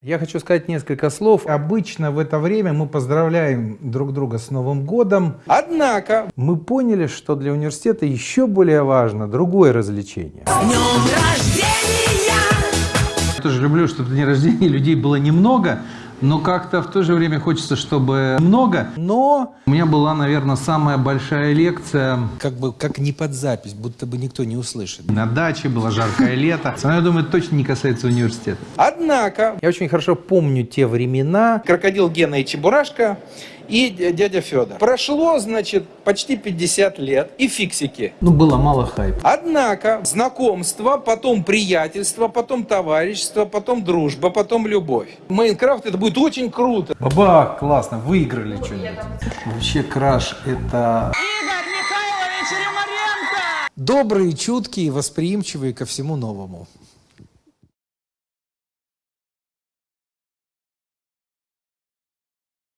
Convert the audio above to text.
Я хочу сказать несколько слов. Обычно в это время мы поздравляем друг друга с Новым годом. Однако мы поняли, что для университета еще более важно другое развлечение. Днем рождения! Я тоже люблю, чтобы день рождения людей было немного, но как-то в то же время хочется, чтобы много. Но у меня была, наверное, самая большая лекция. Как бы как не под запись, будто бы никто не услышит. На даче было жаркое лето. Но я думаю, это точно не касается университета. Однако, я очень хорошо помню те времена. Крокодил Гена и Чебурашка и дядя Федор. Прошло, значит, почти 50 лет и фиксики. Ну, было мало хайпа. Однако, знакомство, потом приятельство, потом товарищество, потом дружба, потом любовь. Майнкрафт это будет очень круто. Баба, классно, выиграли что-нибудь. Вообще краш это... Игорь Михайлович Римаренко! Добрые, чуткие, восприимчивые ко всему новому.